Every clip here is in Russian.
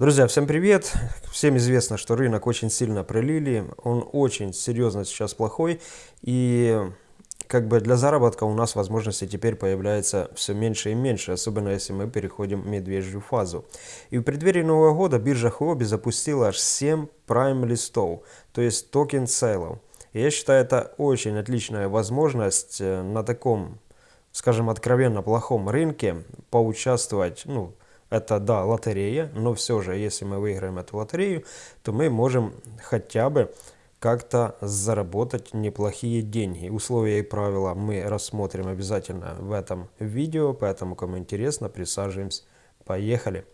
Друзья, всем привет! Всем известно, что рынок очень сильно пролили, он очень серьезно сейчас плохой, и как бы для заработка у нас возможности теперь появляется все меньше и меньше, особенно если мы переходим в медвежью фазу. И в преддверии Нового года биржа Huobi запустила аж 7 Prime List ов, то есть token sale ов. Я считаю, это очень отличная возможность э, на таком, скажем, откровенно плохом рынке поучаствовать, ну, это, да, лотерея, но все же, если мы выиграем эту лотерею, то мы можем хотя бы как-то заработать неплохие деньги. Условия и правила мы рассмотрим обязательно в этом видео, поэтому, кому интересно, присаживаемся. Поехали!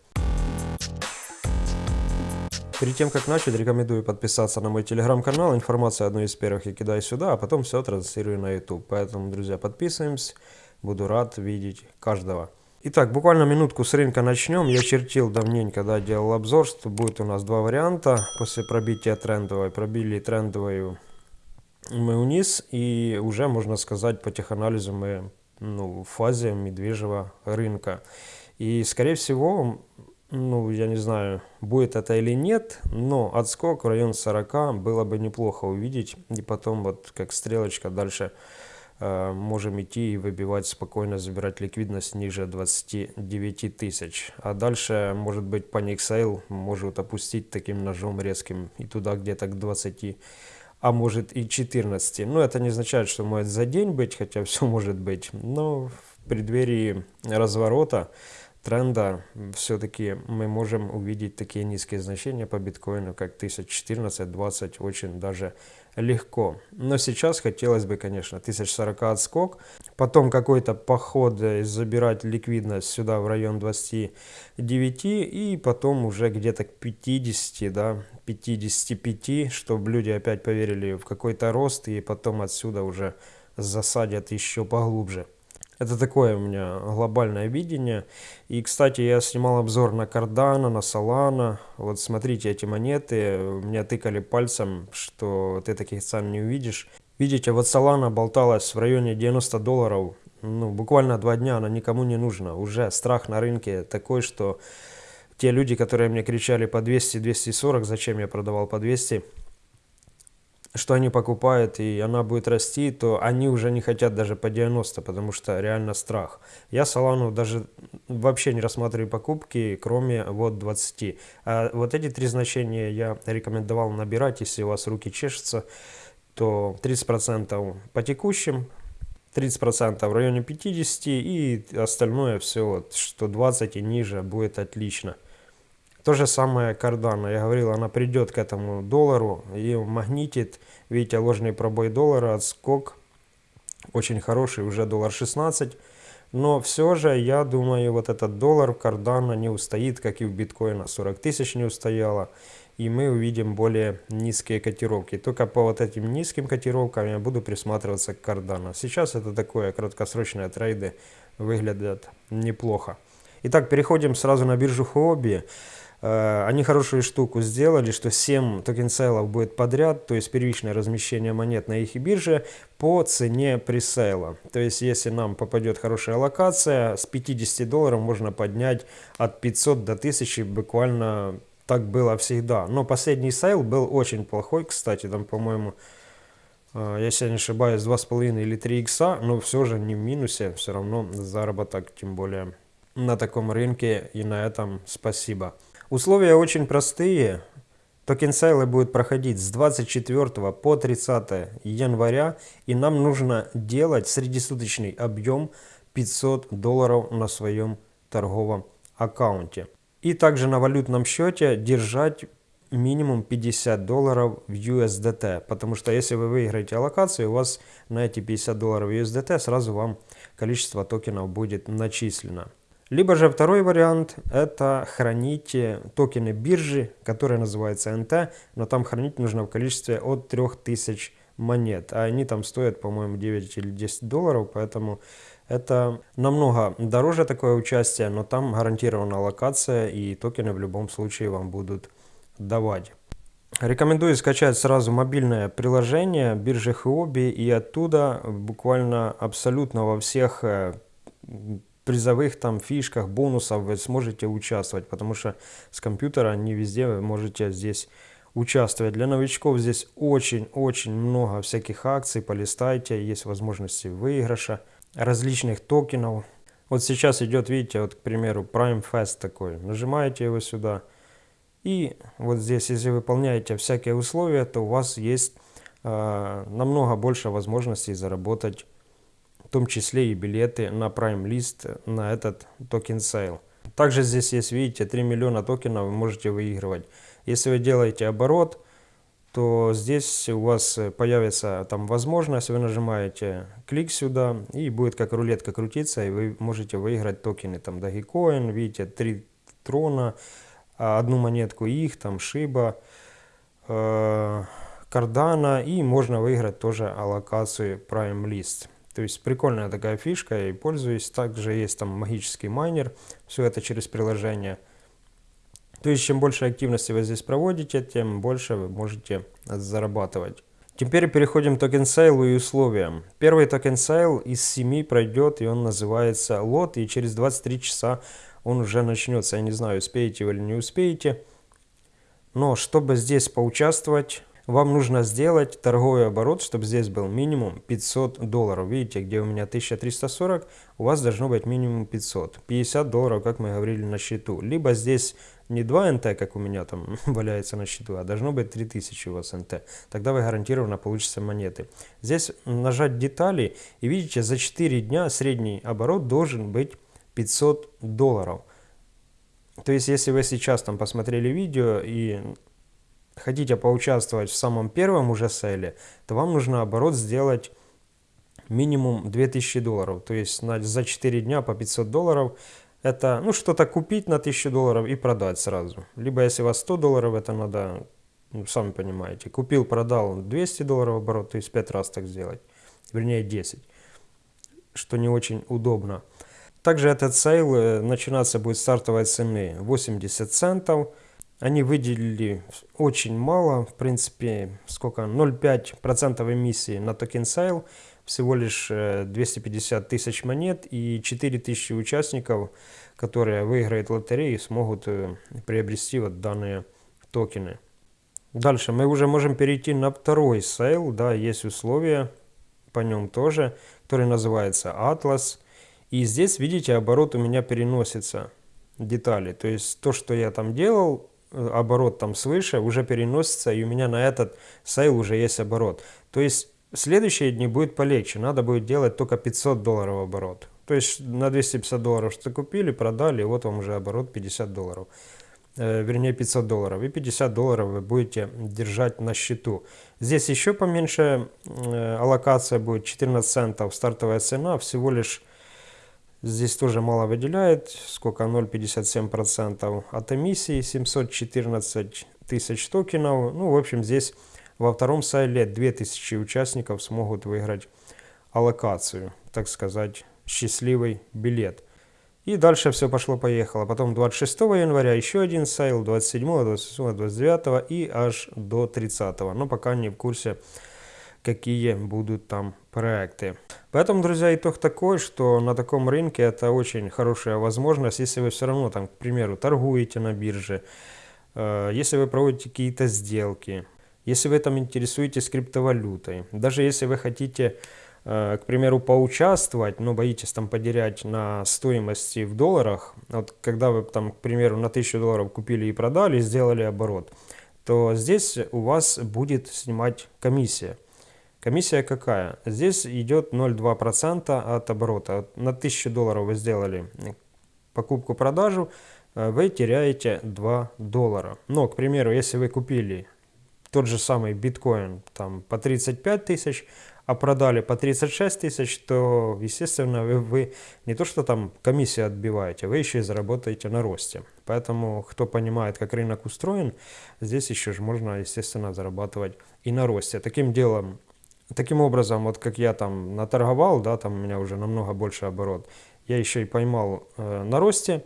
Перед тем, как начать, рекомендую подписаться на мой телеграм-канал. Информация одну из первых я кидаю сюда, а потом все транслирую на YouTube. Поэтому, друзья, подписываемся. Буду рад видеть каждого. Итак, буквально минутку с рынка начнем. Я чертил давненько, да, делал обзор, что будет у нас два варианта. После пробития трендовой, пробили трендовую мы вниз, и уже, можно сказать, по теханализу мы ну, в фазе медвежьего рынка. И, скорее всего, ну, я не знаю, будет это или нет, но отскок в район 40 было бы неплохо увидеть. И потом вот как стрелочка дальше можем идти и выбивать спокойно, забирать ликвидность ниже 29 тысяч. А дальше, может быть, panic sale может опустить таким ножом резким и туда где-то к 20, а может и 14. Но это не означает, что может за день быть, хотя все может быть. Но в преддверии разворота тренда все-таки мы можем увидеть такие низкие значения по биткоину, как 1014-20, очень даже легко. Но сейчас хотелось бы, конечно, 1040 отскок, потом какой-то поход э, забирать ликвидность сюда в район 29 и потом уже где-то к 50, да, 55, чтобы люди опять поверили в какой-то рост и потом отсюда уже засадят еще поглубже. Это такое у меня глобальное видение. И, кстати, я снимал обзор на Cardano, на Solana. Вот смотрите эти монеты. Меня тыкали пальцем, что ты таких цен не увидишь. Видите, вот Solana болталась в районе 90 долларов. Ну, буквально два дня она никому не нужна. Уже страх на рынке такой, что те люди, которые мне кричали по 200-240, зачем я продавал по 200, что они покупают, и она будет расти, то они уже не хотят даже по 90, потому что реально страх. Я Солану даже вообще не рассматриваю покупки, кроме вот 20. А вот эти три значения я рекомендовал набирать, если у вас руки чешутся, то 30% по текущим, 30% в районе 50 и остальное все, вот, что 20 и ниже будет отлично. То же самое Cardano. Я говорил, она придет к этому доллару и магнитит. Видите, ложный пробой доллара, отскок очень хороший, уже доллар 16. Но все же, я думаю, вот этот доллар Cardano не устоит, как и в биткоина. 40 тысяч не устояло. И мы увидим более низкие котировки. Только по вот этим низким котировкам я буду присматриваться к Cardano. Сейчас это такое краткосрочные трейды выглядят неплохо. Итак, переходим сразу на биржу Huobi. Э, они хорошую штуку сделали, что 7 токен сейлов будет подряд, то есть первичное размещение монет на их бирже по цене пресейла. То есть если нам попадет хорошая аллокация, с 50 долларов можно поднять от 500 до 1000 буквально так было всегда. Но последний сейл был очень плохой, кстати, там, по-моему, э, если я не ошибаюсь, 2,5 или 3 икса, но все же не в минусе, все равно заработок, тем более на таком рынке, и на этом спасибо. Условия очень простые. Токен сейлы будут проходить с 24 по 30 января, и нам нужно делать среднесуточный объем 500 долларов на своем торговом аккаунте. И также на валютном счете держать минимум 50 долларов в USDT, потому что если вы выиграете аллокацию, у вас на эти 50 долларов USDT сразу вам количество токенов будет начислено. Либо же второй вариант – это хранить токены биржи, которые называются NT, но там хранить нужно в количестве от 3000 монет. А они там стоят, по-моему, 9 или 10 долларов, поэтому это намного дороже такое участие, но там гарантирована локация и токены в любом случае вам будут давать. Рекомендую скачать сразу мобильное приложение биржи Huobi и оттуда буквально абсолютно во всех э, призовых там фишках, бонусов вы сможете участвовать, потому что с компьютера не везде вы можете здесь участвовать. Для новичков здесь очень-очень много всяких акций, полистайте, есть возможности выигрыша, различных токенов. Вот сейчас идет, видите, вот, к примеру, Prime Fest такой. Нажимаете его сюда. И вот здесь, если выполняете всякие условия, то у вас есть э, намного больше возможностей заработать, в том числе и билеты на Prime List на этот токен сейл. Также здесь есть, видите, 3 миллиона токенов вы можете выигрывать. Если вы делаете оборот, то здесь у вас появится там возможность, вы нажимаете клик сюда, и будет как рулетка крутиться, и вы можете выиграть токены, там Dogecoin, видите, 3 трона, одну монетку их, там Шиба, э, Кардана, и можно выиграть тоже аллокацию Prime List. То есть прикольная такая фишка, и пользуюсь. Также есть там магический майнер, все это через приложение. То есть, чем больше активности вы здесь проводите, тем больше вы можете зарабатывать. Теперь переходим к токен сейлу и условиям. Первый токен сейл из 7 пройдет, и он называется лот, и через 23 часа он уже начнется. Я не знаю, успеете вы или не успеете. Но чтобы здесь поучаствовать, вам нужно сделать торговый оборот, чтобы здесь был минимум 500 долларов. Видите, где у меня 1340, у вас должно быть минимум 500. 50 долларов, как мы говорили, на счету. Либо здесь не 2 НТ, как у меня там валяется на счету, а должно быть 3000 у вас НТ. Тогда вы гарантированно получите монеты. Здесь нажать детали и видите, за 4 дня средний оборот должен быть 500 долларов. То есть, если вы сейчас там посмотрели видео и хотите поучаствовать в самом первом уже селе, то вам нужно оборот сделать минимум 2000 долларов. То есть на, за 4 дня по 500 долларов это ну что-то купить на 1000 долларов и продать сразу. Либо если у вас 100 долларов, это надо, ну, сами понимаете, купил, продал 200 долларов оборот, то есть 5 раз так сделать. Вернее 10, что не очень удобно. Также этот сейл э, начинаться будет стартовой цены 80 центов. Они выделили очень мало, в принципе, сколько, 0,5% эмиссии на токен сейл, всего лишь 250 э, тысяч монет и 4000 участников, которые выиграют лотерею, смогут э, приобрести вот данные токены. Дальше мы уже можем перейти на второй сейл, да, есть условия по нем тоже, который называется Atlas. И здесь, видите, оборот у меня переносится детали. То есть то, что я там делал, оборот там свыше, уже переносится, и у меня на этот сейл уже есть оборот. То есть следующие дни будет полегче, надо будет делать только 500 долларов оборот. То есть на 250 долларов что купили, продали, вот вам уже оборот 50 долларов. Э, вернее 500 долларов. И 50 долларов вы будете держать на счету. Здесь еще поменьше э, аллокация будет 14 центов, стартовая цена всего лишь Здесь тоже мало выделяет, сколько 0,57% от эмиссии, 714 тысяч токенов. Ну, в общем, здесь во втором сайле 2000 участников смогут выиграть аллокацию, так сказать, счастливый билет. И дальше все пошло-поехало. Потом 26 января еще один сайл, 27, 28, 29 и аж до 30. Но пока не в курсе, какие будут там проекты. Поэтому, друзья, итог такой, что на таком рынке это очень хорошая возможность, если вы все равно там, к примеру, торгуете на бирже, э, если вы проводите какие-то сделки, если вы там интересуетесь криптовалютой, даже если вы хотите, э, к примеру, поучаствовать, но боитесь там потерять на стоимости в долларах, вот когда вы там, к примеру, на 1000 долларов купили и продали, сделали оборот, то здесь у вас будет снимать комиссия. Комиссия какая? Здесь идет 0,2% от оборота. На 1000 долларов вы сделали покупку-продажу, э, вы теряете 2 доллара. Но, к примеру, если вы купили тот же самый биткоин там, по 35 тысяч, а продали по 36 тысяч, то, естественно, вы, вы не то что там комиссию отбиваете, вы еще и заработаете на росте. Поэтому, кто понимает, как рынок устроен, здесь еще же можно, естественно, зарабатывать и на росте. Таким делом Таким образом, вот как я там наторговал, да, там у меня уже намного больше оборот, я еще и поймал э, на росте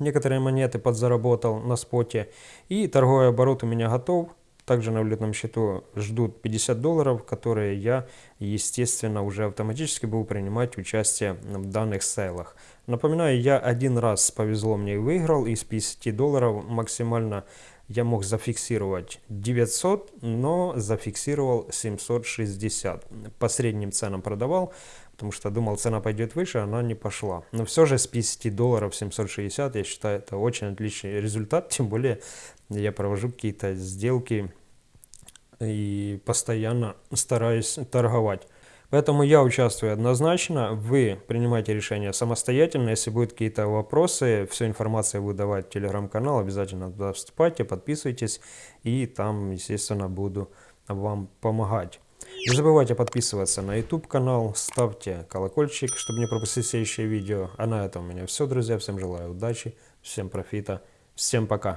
некоторые монеты, подзаработал на споте, и торговый оборот у меня готов. Также на валютном счету ждут 50 долларов, которые я, естественно, уже автоматически буду принимать участие в данных сейлах. Напоминаю, я один раз повезло мне и выиграл, из 50 долларов максимально я мог зафиксировать 900, но зафиксировал 760. По средним ценам продавал, потому что думал, цена пойдет выше, она не пошла. Но все же с 50 долларов 760, я считаю, это очень отличный результат, тем более я провожу какие-то сделки и постоянно стараюсь торговать. Поэтому я участвую однозначно, вы принимайте решение самостоятельно. Если будут какие-то вопросы, всю информацию буду давать в телеграм-канал, обязательно туда вступайте, подписывайтесь, и там, естественно, буду вам помогать. Не забывайте подписываться на YouTube канал, ставьте колокольчик, чтобы не пропустить следующее видео. А на этом у меня все, друзья. Всем желаю удачи, всем профита, всем пока.